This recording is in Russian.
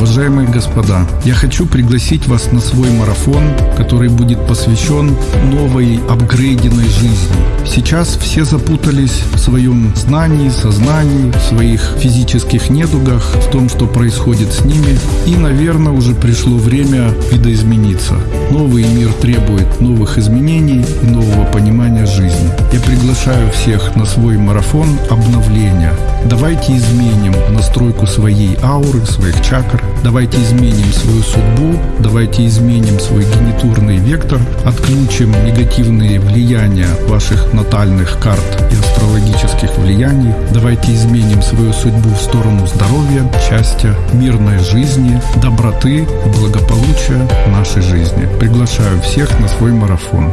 Уважаемые господа, я хочу пригласить вас на свой марафон, который будет посвящен новой апгрейденной жизни. Сейчас все запутались в своем знании, сознании, в своих физических недугах, в том, что происходит с ними. И, наверное, уже пришло время видоизмениться. Новый мир требует новых изменений и нового понимания жизни. Я приглашаю всех на свой марафон обновления. Давайте изменим настройку своей ауры, своих чакр. Давайте изменим свою судьбу. Давайте изменим свой генитурный вектор. Отключим негативные влияния ваших натальных карт и астрологических влияний. Давайте изменим свою судьбу в сторону здоровья, счастья, мирной жизни, доброты благополучия нашей жизни. Приглашаю всех на свой марафон.